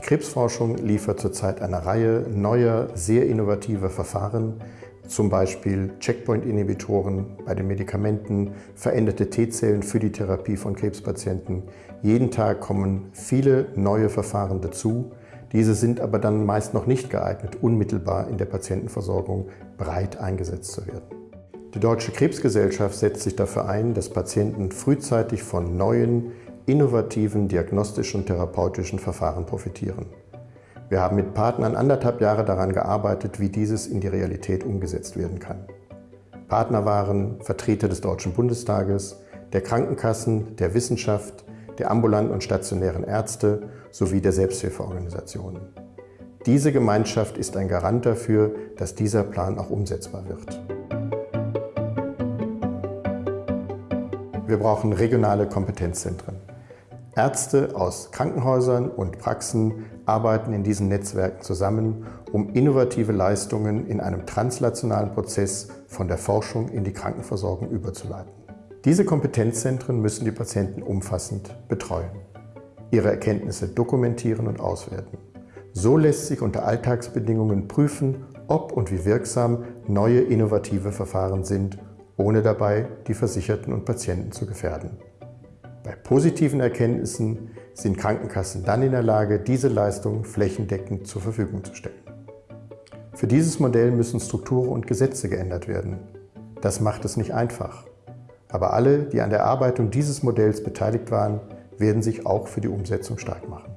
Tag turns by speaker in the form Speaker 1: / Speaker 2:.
Speaker 1: Krebsforschung liefert zurzeit eine Reihe neuer, sehr innovativer Verfahren, zum Beispiel Checkpoint-Inhibitoren bei den Medikamenten, veränderte T-Zellen für die Therapie von Krebspatienten. Jeden Tag kommen viele neue Verfahren dazu. Diese sind aber dann meist noch nicht geeignet, unmittelbar in der Patientenversorgung breit eingesetzt zu werden. Die Deutsche Krebsgesellschaft setzt sich dafür ein, dass Patienten frühzeitig von neuen, innovativen diagnostischen und therapeutischen Verfahren profitieren. Wir haben mit Partnern anderthalb Jahre daran gearbeitet, wie dieses in die Realität umgesetzt werden kann. Partner waren Vertreter des Deutschen Bundestages, der Krankenkassen, der Wissenschaft, der ambulanten und stationären Ärzte sowie der Selbsthilfeorganisationen. Diese Gemeinschaft ist ein Garant dafür, dass dieser Plan auch umsetzbar wird. Wir brauchen regionale Kompetenzzentren. Ärzte aus Krankenhäusern und Praxen arbeiten in diesen Netzwerken zusammen, um innovative Leistungen in einem translationalen Prozess von der Forschung in die Krankenversorgung überzuleiten. Diese Kompetenzzentren müssen die Patienten umfassend betreuen, ihre Erkenntnisse dokumentieren und auswerten. So lässt sich unter Alltagsbedingungen prüfen, ob und wie wirksam neue innovative Verfahren sind, ohne dabei die Versicherten und Patienten zu gefährden. Bei positiven Erkenntnissen sind Krankenkassen dann in der Lage, diese Leistung flächendeckend zur Verfügung zu stellen. Für dieses Modell müssen Strukturen und Gesetze geändert werden. Das macht es nicht einfach. Aber alle, die an der Erarbeitung dieses Modells beteiligt waren, werden sich auch für die Umsetzung stark machen.